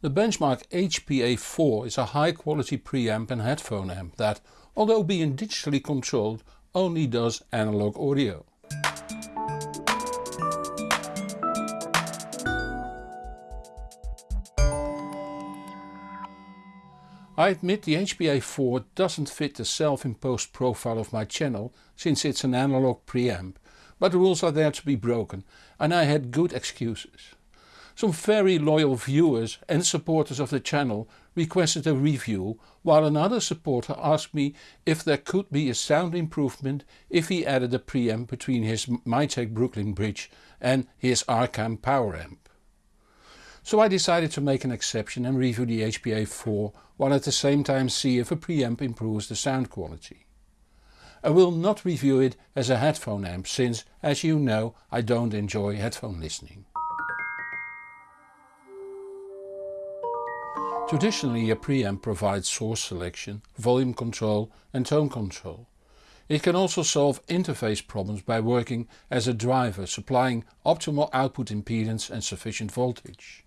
The Benchmark HPA4 is a high quality preamp and headphone amp that, although being digitally controlled, only does analog audio. I admit the HPA4 doesn't fit the self-imposed profile of my channel since it's an analog preamp, but the rules are there to be broken and I had good excuses. Some very loyal viewers and supporters of the channel requested a review while another supporter asked me if there could be a sound improvement if he added a preamp between his Mytek Brooklyn Bridge and his Arcam power amp. So I decided to make an exception and review the HPA4 while at the same time see if a preamp improves the sound quality. I will not review it as a headphone amp since, as you know, I don't enjoy headphone listening. Traditionally a preamp provides source selection, volume control and tone control. It can also solve interface problems by working as a driver supplying optimal output impedance and sufficient voltage.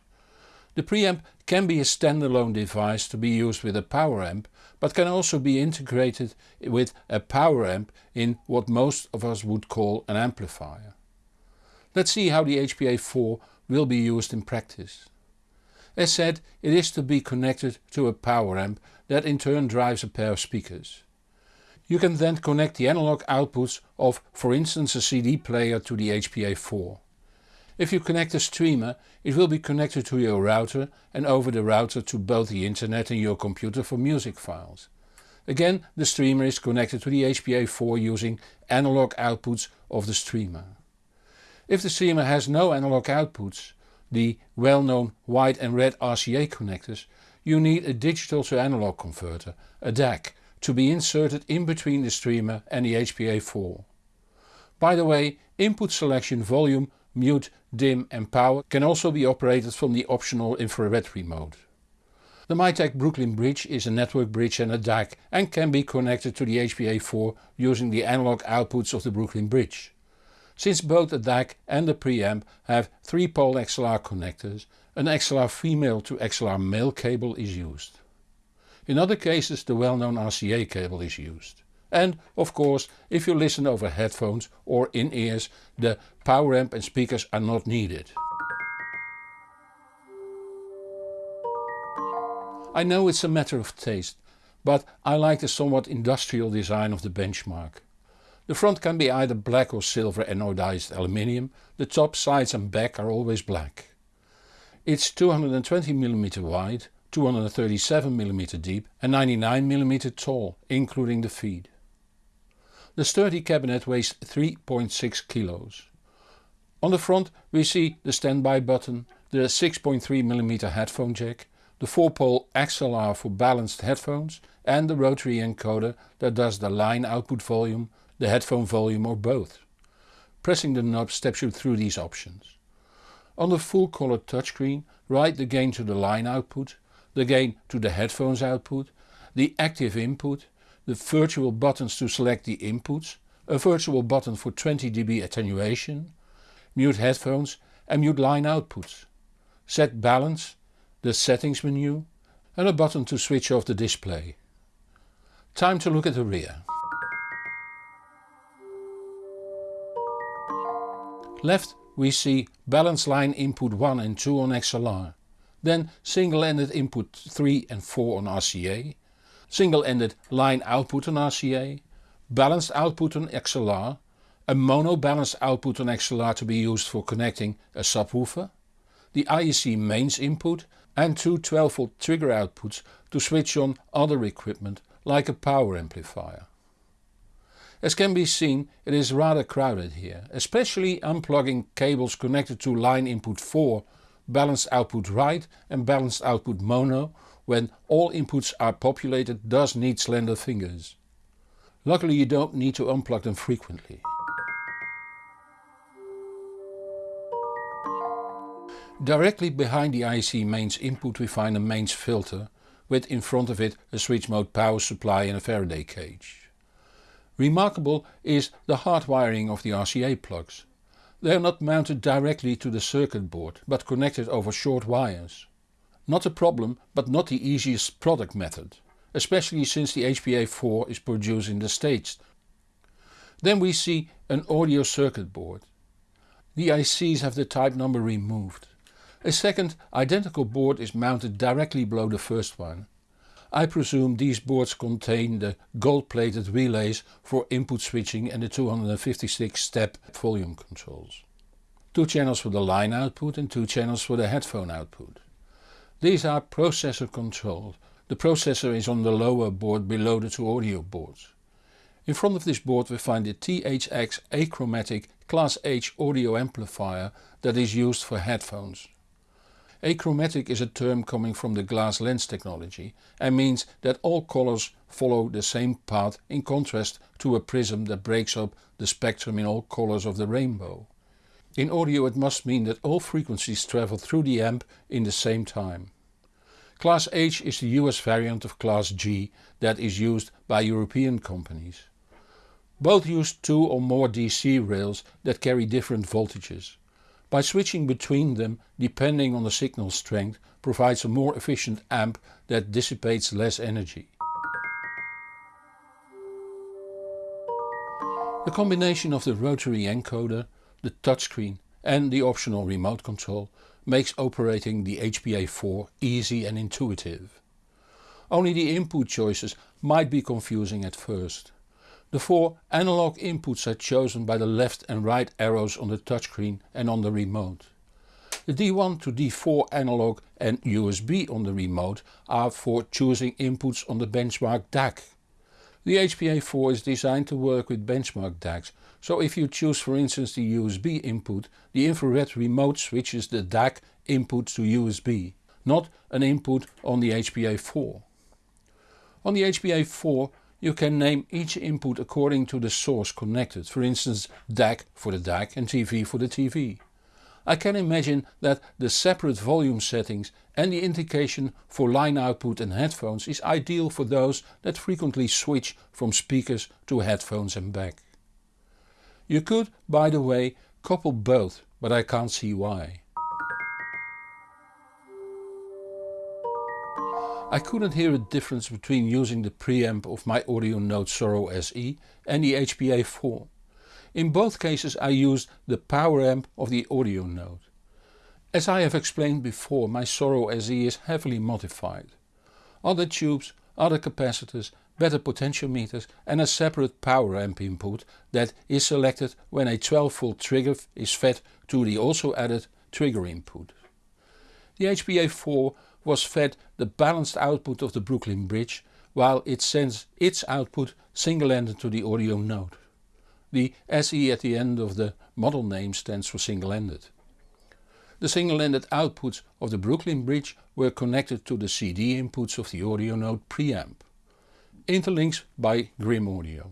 The preamp can be a standalone device to be used with a power amp but can also be integrated with a power amp in what most of us would call an amplifier. Let's see how the HPA4 will be used in practice. As said it is to be connected to a power amp that in turn drives a pair of speakers. You can then connect the analog outputs of for instance a CD player to the HPA4. If you connect a streamer it will be connected to your router and over the router to both the internet and your computer for music files. Again the streamer is connected to the HPA4 using analog outputs of the streamer. If the streamer has no analog outputs, the well-known white and red RCA connectors, you need a digital to analog converter, a DAC, to be inserted in between the streamer and the HPA4. By the way, input selection volume mute, dim and power can also be operated from the optional infrared remote. The Mytek Brooklyn Bridge is a network bridge and a DAC and can be connected to the HPA4 using the analog outputs of the Brooklyn Bridge. Since both the DAC and the preamp have 3 pole XLR connectors, an XLR female to XLR male cable is used. In other cases the well known RCA cable is used. And of course if you listen over headphones or in-ears the power amp and speakers are not needed. I know it's a matter of taste, but I like the somewhat industrial design of the benchmark. The front can be either black or silver anodized aluminium, the top, sides and back are always black. It's 220mm wide, 237mm deep and 99mm tall, including the feed. The sturdy cabinet weighs 3.6 kilos. On the front we see the standby button, the 6.3mm headphone jack, the 4-pole XLR for balanced headphones and the rotary encoder that does the line output volume, the headphone volume or both. Pressing the knob steps you through these options. On the full color touchscreen right the gain to the line output, the gain to the headphones output, the active input the virtual buttons to select the inputs, a virtual button for 20 dB attenuation, mute headphones and mute line outputs, set balance, the settings menu and a button to switch off the display. Time to look at the rear. Left we see balance line input 1 and 2 on XLR, then single-ended input 3 and 4 on RCA, single-ended line output on RCA, balanced output on XLR, a mono balanced output on XLR to be used for connecting a subwoofer, the IEC mains input and two 12V trigger outputs to switch on other equipment like a power amplifier. As can be seen it is rather crowded here, especially unplugging cables connected to line input 4, balanced output right and balanced output mono when all inputs are populated does need slender fingers. Luckily you don't need to unplug them frequently. Directly behind the IC mains input we find a mains filter with in front of it a switch mode power supply and a Faraday cage. Remarkable is the hardwiring of the RCA plugs. They are not mounted directly to the circuit board but connected over short wires. Not a problem but not the easiest product method, especially since the HPA4 is produced in the States. Then we see an audio circuit board. The ICs have the type number removed. A second identical board is mounted directly below the first one. I presume these boards contain the gold plated relays for input switching and the 256 step volume controls. Two channels for the line output and two channels for the headphone output. These are processor controlled. The processor is on the lower board below the two audio boards. In front of this board we find the THX achromatic Class H audio amplifier that is used for headphones. Achromatic is a term coming from the glass lens technology and means that all colors follow the same path in contrast to a prism that breaks up the spectrum in all colors of the rainbow. In audio it must mean that all frequencies travel through the amp in the same time. Class H is the US variant of Class G that is used by European companies. Both use two or more DC rails that carry different voltages. By switching between them depending on the signal strength provides a more efficient amp that dissipates less energy. The combination of the rotary encoder, the touchscreen and the optional remote control makes operating the HPA4 easy and intuitive. Only the input choices might be confusing at first. The four analog inputs are chosen by the left and right arrows on the touchscreen and on the remote. The D1 to D4 analog and USB on the remote are for choosing inputs on the benchmark DAC. The HPA4 is designed to work with benchmark DACs, so if you choose for instance the USB input, the infrared remote switches the DAC input to USB, not an input on the HPA4. On the HPA4 you can name each input according to the source connected, for instance DAC for the DAC and TV for the TV. I can imagine that the separate volume settings and the indication for line output and headphones is ideal for those that frequently switch from speakers to headphones and back. You could, by the way, couple both, but I can't see why. I couldn't hear a difference between using the preamp of my Audionote Soro SE and the HPA4. In both cases I used the power amp of the Audionote. As I have explained before my Soro SE is heavily modified. Other tubes, other capacitors, better potentiometers and a separate power amp input that is selected when a 12 volt trigger is fed to the also added trigger input. The HPA4 was fed the balanced output of the Brooklyn Bridge while it sends its output single-ended to the Audionote. The SE at the end of the model name stands for single-ended. The single-ended outputs of the Brooklyn Bridge were connected to the CD inputs of the Audionote preamp. Interlinks by Grimm Audio.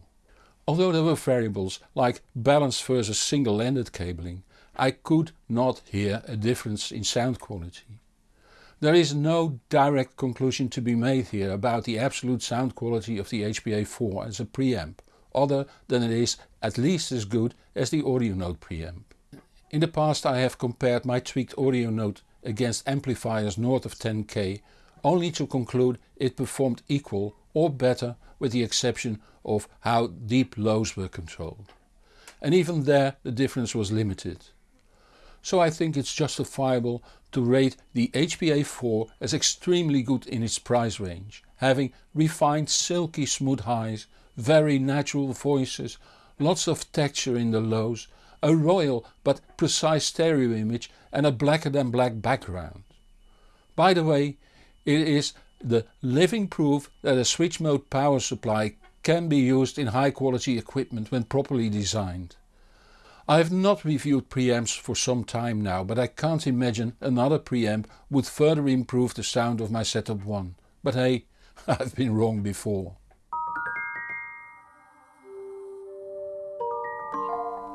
Although there were variables like balanced versus single-ended cabling, I could not hear a difference in sound quality. There is no direct conclusion to be made here about the absolute sound quality of the HPA4 as a preamp, other than it is at least as good as the Audionote preamp. In the past I have compared my tweaked Audionote against amplifiers north of 10k only to conclude it performed equal or better with the exception of how deep lows were controlled. And even there the difference was limited so I think it's justifiable to rate the HPA4 as extremely good in its price range, having refined silky smooth highs, very natural voices, lots of texture in the lows, a royal but precise stereo image and a blacker than black background. By the way, it is the living proof that a switch mode power supply can be used in high quality equipment when properly designed. I have not reviewed preamps for some time now but I can't imagine another preamp would further improve the sound of my Setup 1. But hey, I've been wrong before.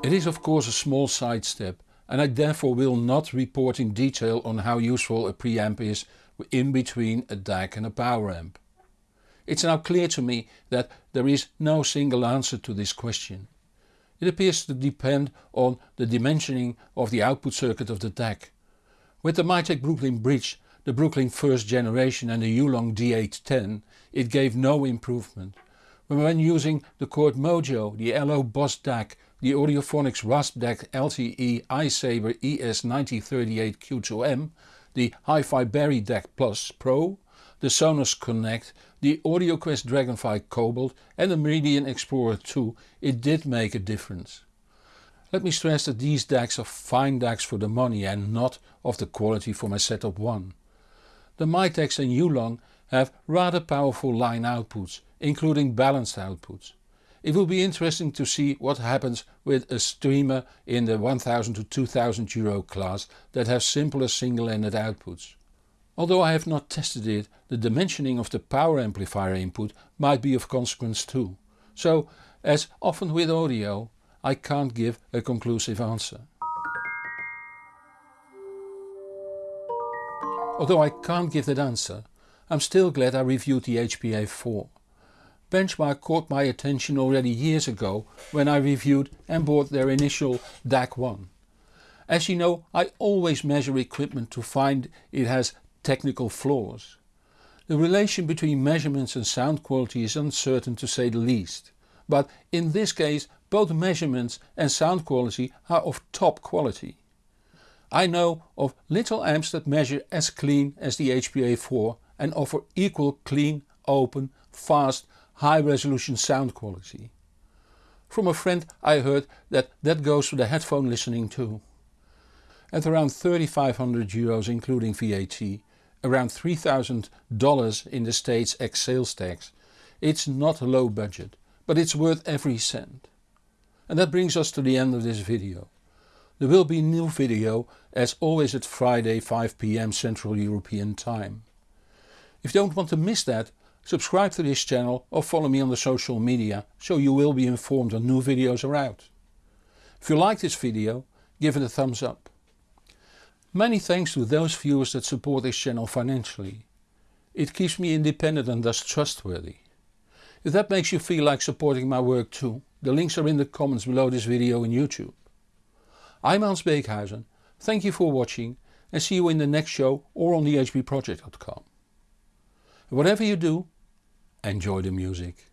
It is of course a small sidestep and I therefore will not report in detail on how useful a preamp is in between a DAC and a power amp. It's now clear to me that there is no single answer to this question. It appears to depend on the dimensioning of the output circuit of the DAC. With the Mytek Brooklyn Bridge the Brooklyn first generation and the Yulong D810 it gave no improvement. When using the Chord Mojo, the Allo Boss DAC, the Audiophonics Rasp DAC LTE I-Sabre ES9038Q2M, the HiFiBerry DAC Plus Pro, the Sonos Connect, the AudioQuest Dragonfly Cobalt and the Meridian Explorer 2 it did make a difference. Let me stress that these DACs are fine DACs for the money and not of the quality for my Setup 1. The Myteks and Yulong have rather powerful line outputs, including balanced outputs. It will be interesting to see what happens with a streamer in the 1000 to 2000 euro class that has simpler single-ended outputs. Although I have not tested it, the dimensioning of the power amplifier input might be of consequence too. So, as often with audio, I can't give a conclusive answer. Although I can't give that answer, I'm still glad I reviewed the HPA4. Benchmark caught my attention already years ago when I reviewed and bought their initial DAC1. As you know I always measure equipment to find it has technical flaws. The relation between measurements and sound quality is uncertain to say the least, but in this case both measurements and sound quality are of top quality. I know of little amps that measure as clean as the HPA4 and offer equal clean, open, fast, high resolution sound quality. From a friend I heard that that goes for the headphone listening too. At around 3500 euros including VAT, around $3000 in the States ex sales tax, it's not a low budget, but it's worth every cent. And that brings us to the end of this video. There will be new video as always at Friday 5pm Central European time. If you don't want to miss that, subscribe to this channel or follow me on the social media so you will be informed when new videos are out. If you like this video, give it a thumbs up. Many thanks to those viewers that support this channel financially. It keeps me independent and thus trustworthy. If that makes you feel like supporting my work too, the links are in the comments below this video on YouTube. I'm Hans Beekhuizen, thank you for watching and see you in the next show or on thehbproject.com. Whatever you do, enjoy the music.